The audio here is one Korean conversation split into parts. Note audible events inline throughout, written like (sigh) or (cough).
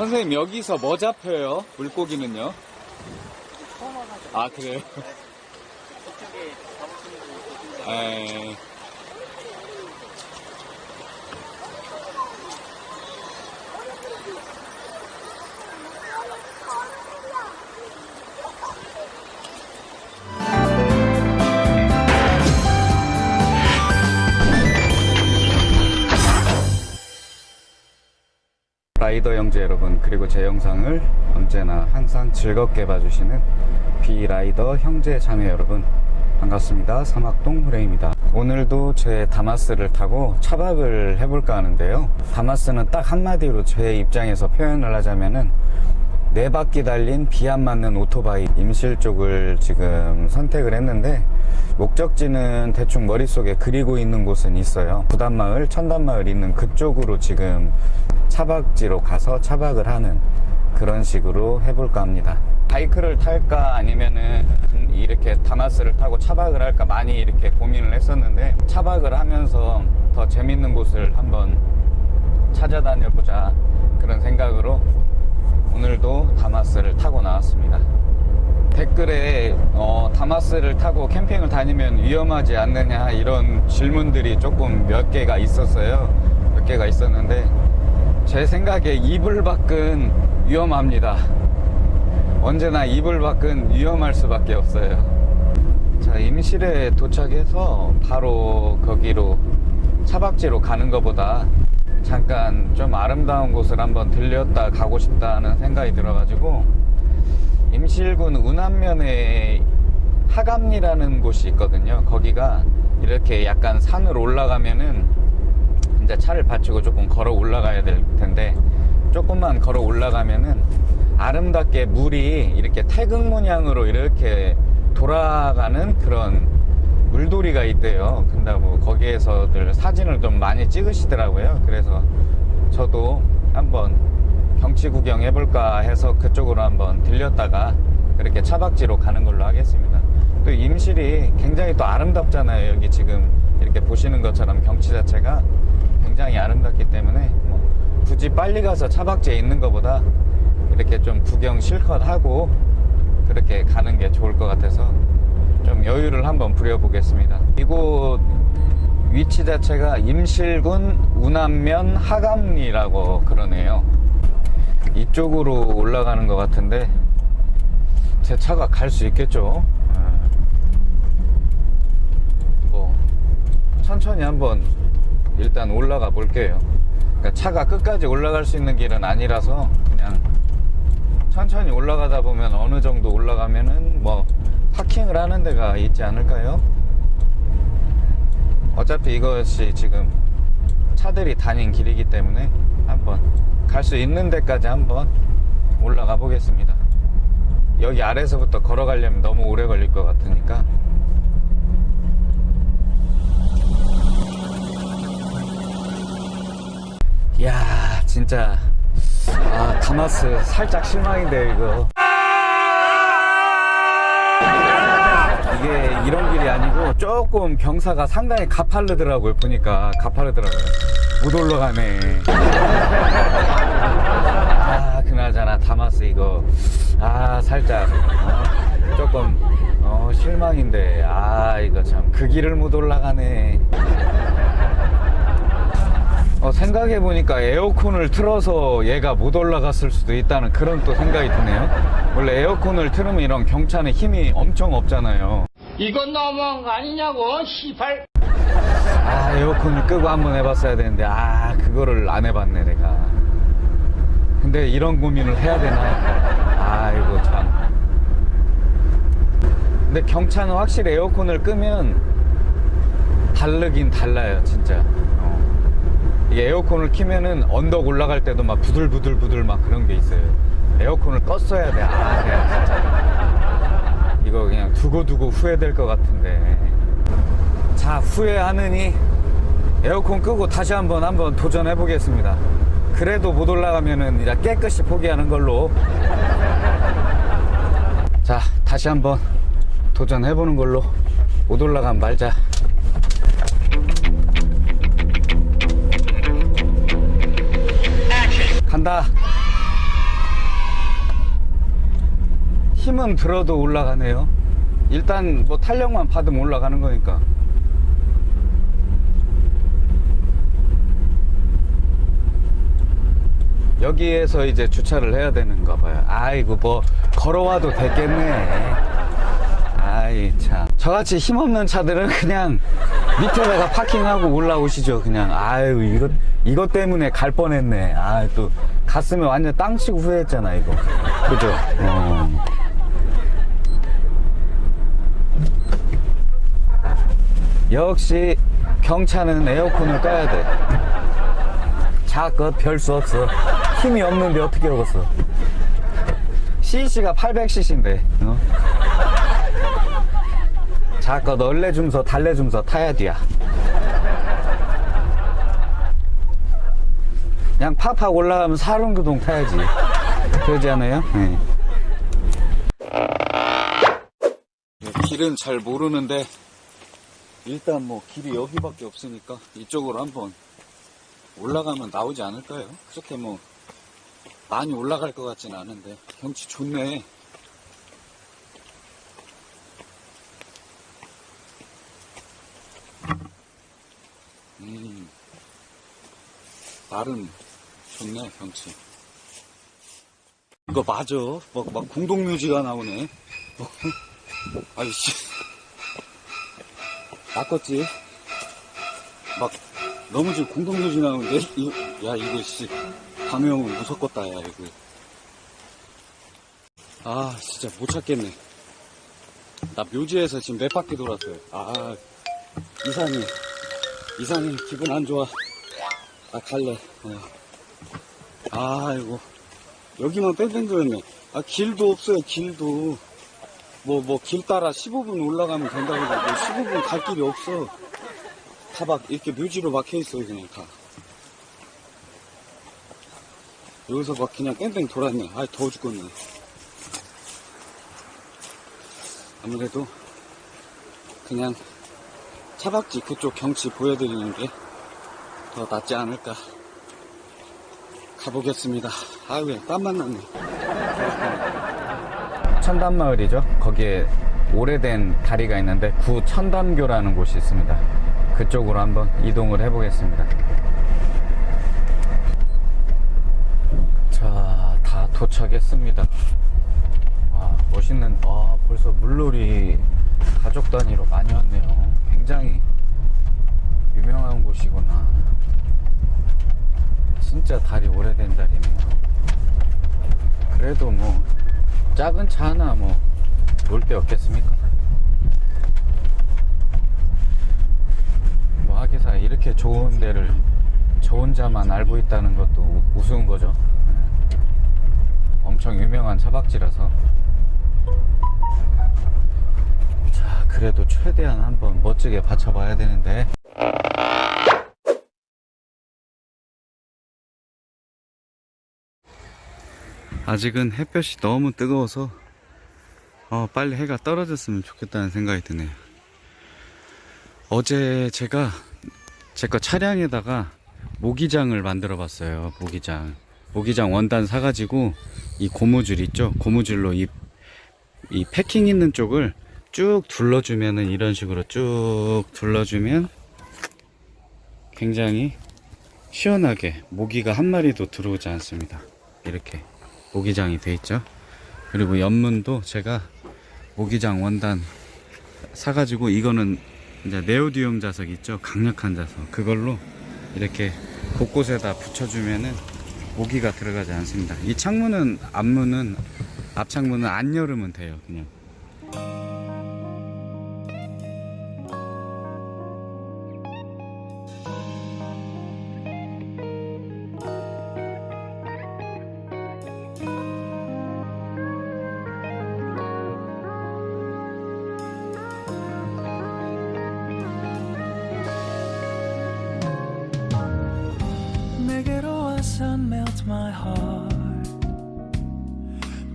선생님 여기서 뭐 잡혀요? 물고기는요? 아 그래요? 잡 라이더 형제 여러분 그리고 제 영상을 언제나 항상 즐겁게 봐주시는 비라이더 형제 자매 여러분 반갑습니다. 사막동 후레입니다. 오늘도 제 다마스를 타고 차박을 해볼까 하는데요. 다마스는 딱 한마디로 제 입장에서 표현을 하자면은 네 바퀴 달린 비안 맞는 오토바이 임실 쪽을 지금 선택을 했는데 목적지는 대충 머릿속에 그리고 있는 곳은 있어요. 부단마을 천단마을 있는 그쪽으로 지금 차박지로 가서 차박을 하는 그런 식으로 해볼까 합니다. 바이크를 탈까 아니면은 이렇게 다마스를 타고 차박을 할까 많이 이렇게 고민을 했었는데 차박을 하면서 더 재밌는 곳을 한번 찾아다녀 보자 그런 생각으로 오늘도 다마스를 타고 나왔습니다. 댓글에 어, 다마스를 타고 캠핑을 다니면 위험하지 않느냐 이런 질문들이 조금 몇 개가 있었어요. 몇 개가 있었는데 제 생각에 이불 밖은 위험합니다. 언제나 이불 밖은 위험할 수밖에 없어요. 자, 임실에 도착해서 바로 거기로 차박지로 가는 것보다 잠깐 좀 아름다운 곳을 한번 들렸다 가고 싶다는 생각이 들어가지고 임실군 운암면에 하감리라는 곳이 있거든요. 거기가 이렇게 약간 산을 올라가면은 이제 차를 받치고 조금 걸어 올라가야 될 텐데 조금만 걸어 올라가면은 아름답게 물이 이렇게 태극 문양으로 이렇게 돌아가는 그런 물돌이가 있대요. 근데 뭐 거기에서들 사진을 좀 많이 찍으시더라고요. 그래서 저도 한번 경치 구경 해볼까 해서 그쪽으로 한번 들렸다가 그렇게 차박지로 가는 걸로 하겠습니다. 또 임실이 굉장히 또 아름답잖아요. 여기 지금 이렇게 보시는 것처럼 경치 자체가 굉장히 아름답기 때문에 뭐 굳이 빨리 가서 차박지에 있는 것보다 이렇게 좀 구경 실컷 하고 그렇게 가는 게 좋을 것 같아서 좀 여유를 한번 부려보겠습니다. 이곳 위치 자체가 임실군 운암면 하감리라고 그러네요. 이쪽으로 올라가는 것 같은데 제 차가 갈 수 있겠죠? 예. 뭐 천천히 한번 일단 올라가 볼게요. 그러니까 차가 끝까지 올라갈 수 있는 길은 아니라서 그냥 천천히 올라가다 보면 어느 정도 올라가면은 뭐 파킹을 하는 데가 있지 않을까요? 어차피 이것이 지금 차들이 다닌 길이기 때문에 한번 갈 수 있는 데까지 한번 올라가 보겠습니다. 여기 아래서부터 걸어가려면 너무 오래 걸릴 것 같으니까 이야 진짜 아 다마스 살짝 실망인데 이거 이런 길이 아니고 조금 경사가 상당히 가파르더라고요 보니까. 가파르더라고요. 못 올라가네. 아 그나저나 다마스 이거. 아 살짝 어, 조금 어, 실망인데. 아 이거 참 그 길을 못 올라가네. 어, 생각해보니까 에어컨을 틀어서 얘가 못 올라갔을 수도 있다는 그런 또 생각이 드네요. 원래 에어컨을 틀으면 이런 경차는 힘이 엄청 없잖아요. 이건 너무한 거 아니냐고, 시발. 아, 에어컨을 끄고 한번 해봤어야 되는데, 아, 그거를 안 해봤네, 내가. 근데 이런 고민을 해야 되나? 아이고, 참. 근데 경차는 확실히 에어컨을 끄면 다르긴 달라요, 진짜. 어. 이게 에어컨을 키면은 언덕 올라갈 때도 막 부들부들부들 막 그런 게 있어요. 에어컨을 껐어야 돼. 아, 그냥 진짜. 두고두고 후회될 것 같은데. 자, 후회하느니 에어컨 끄고 다시 한번 한번 도전해 보겠습니다. 그래도 못 올라가면은 이제 깨끗이 포기하는 걸로. 자, 다시 한번 도전해 보는 걸로. 못 올라가면 말자. 간다 힘은 들어도 올라가네요. 일단 뭐 탄력만 받으면 올라가는 거니까. 여기에서 이제 주차를 해야 되는가 봐요. 아이고 뭐 걸어와도 됐겠네. 아이 참. 저같이 힘없는 차들은 그냥 밑에다가 파킹하고 올라오시죠. 그냥 아유 이거 이것 때문에 갈 뻔했네. 아또 갔으면 완전 땅 치고 후회했잖아 이거. 그죠? 어. 역시 경차는 에어컨을 꺼야 돼. 자껏 별 수 없어. 힘이 없는데 어떻게 오겠어. CC가 800cc인데, 어? 자껏 얼레줌서 달래줌서 타야 돼야. 그냥 팍팍 올라가면 사릉교동 타야지. 그러지 않아요? 네. 길은 잘 모르는데, 일단 뭐 길이 여기밖에 없으니까 이쪽으로 한번 올라가면 나오지 않을까요? 그렇게 뭐 많이 올라갈 것 같진 않은데 경치 좋네. 음, 나름 좋네 경치. 이거 맞아. 막, 막 공동묘지가 나오네. (laughs) 아이씨. 낚았지? 막 너무 지금 공동묘지 나오는데? 이거, 야 이거 씨. 방영은 무섭겠다 야 이거. 아 진짜 못 찾겠네. 나 묘지에서 지금 몇 바퀴 돌았어요. 아 이상해 이상해 기분 안 좋아. 아 갈래. 어. 아 이거 여기만 뺑뺑 돌았네. 아 길도 없어요 길도 뭐 뭐 길 따라 15분 올라가면 된다고 뭐 15분 갈 길이 없어. 다 막 이렇게 묘지로 막혀 있어요 그냥 다. 여기서 막 그냥 뺑뺑 돌았네. 아 더워 죽겠네. 아무래도 그냥 차박지 그쪽 경치 보여드리는 게 더 낫지 않을까. 가보겠습니다. 아왜 땀만 났네 천담마을이죠. 거기에 오래된 다리가 있는데 구천담교라는 곳이 있습니다. 그쪽으로 한번 이동을 해 보겠습니다. 자, 다 도착했습니다. 와, 멋있는, 와, 벌써 물놀이 가족 단위로 많이 왔네요. 굉장히 유명한 곳이구나. 진짜 다리 오래된 다리네요. 그래도 뭐, 작은 차 하나 뭐놀데 없겠습니까? 뭐 하기사 이렇게 좋은 데를 저 혼자만 알고 있다는 것도 우- 우스운 거죠. 엄청 유명한 차박지라서. 자, 그래도 최대한 한번 멋지게 받쳐봐야 되는데. 아직은 햇볕이 너무 뜨거워서 어, 빨리 해가 떨어졌으면 좋겠다는 생각이 드네요. 어제 제가 제 거 차량에다가 모기장을 만들어 봤어요. 모기장. 모기장 원단 사가지고 이 고무줄 있죠? 고무줄로 이, 이 패킹 있는 쪽을 쭉 둘러주면은 이런 식으로 쭉 둘러주면 굉장히 시원하게 모기가 한 마리도 들어오지 않습니다. 이렇게 모기장이 돼 있죠. 그리고 옆문도 제가 모기장 원단 사가지고 이거는 이제 네오디움 자석 있죠. 강력한 자석. 그걸로 이렇게 곳곳에다 붙여주면은 모기가 들어가지 않습니다. 이 창문은 앞문은 앞창문은 안 열으면 돼요. 그냥. 와서 melt my heart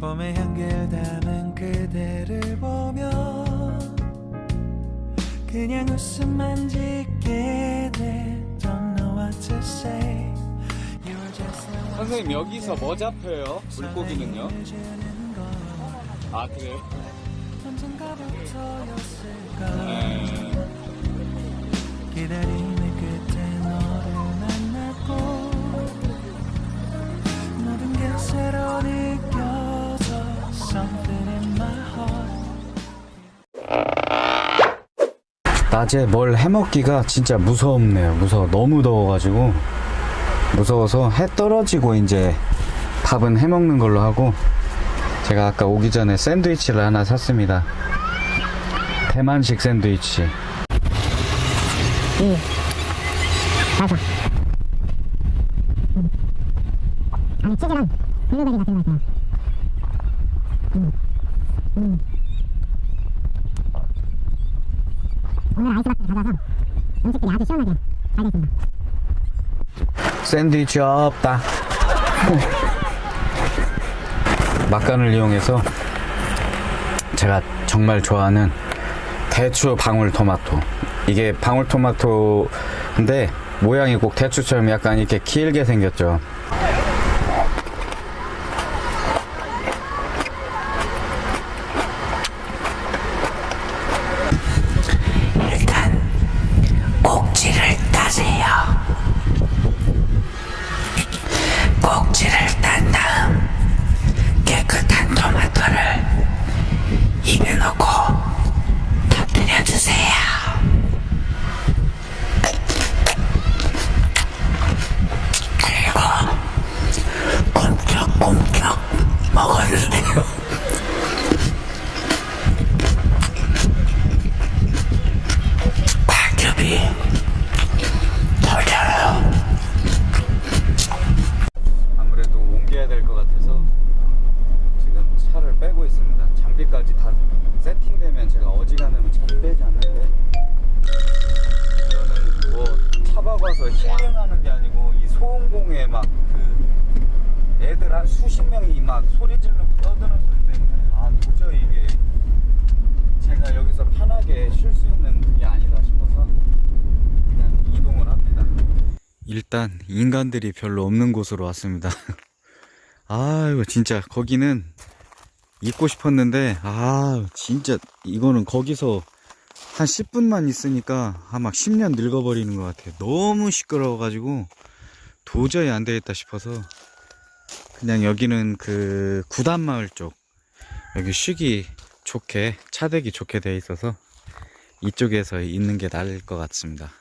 봄의 향기를 담은 그대를 보며 그냥 웃음만 짓게 돼 Don't know what to say You're just so 선생님 여기서 뭐 잡혀요? 물고기는요? 아 그래요? 언젠가부터였을까 네. 기다림의 새로 느껴져 Something in my heart 낮에 뭘 해먹기가 진짜 무섭네요. 무서워. 너무 더워가지고 무서워서 해 떨어지고 이제 밥은 해먹는 걸로 하고 제가 아까 오기 전에 샌드위치를 하나 샀습니다. 대만식 샌드위치. 안에 치즈랑 블루베리 같은 거 있어요. 음. 음. 오늘 아이스박스 가져와서 음식들이 아주 시원하게 잘 됐습니다. 샌드위치 없다. 막간을 이용해서 제가 정말 좋아하는 대추 방울토마토. 이게 방울토마토인데 모양이 꼭 대추처럼 약간 이렇게 길게 생겼죠. 장비까지 다 세팅되면 제가 어지간하면 차를 빼지 않는데 저는 뭐 차박와서 힐링하는 게 아니고 이 소음공에 막 그 애들 한 수십 명이 막 소리 지르고 떠드는 소리 때문에 아 도저히 이게 제가 여기서 편하게 쉴 수 있는 게 아니다 싶어서 그냥 이동을 합니다. 일단 인간들이 별로 없는 곳으로 왔습니다. (laughs) 아이고 진짜 거기는 있고 싶었는데 아 진짜 이거는 거기서 한 10분만 있으니까 아마 10년 늙어버리는 것 같아요. 너무 시끄러워가지고 도저히 안 되겠다 싶어서 그냥 여기는 그 구단마을 쪽 여기 쉬기 좋게 차대기 좋게 돼 있어서 이쪽에서 있는 게 나을 것 같습니다.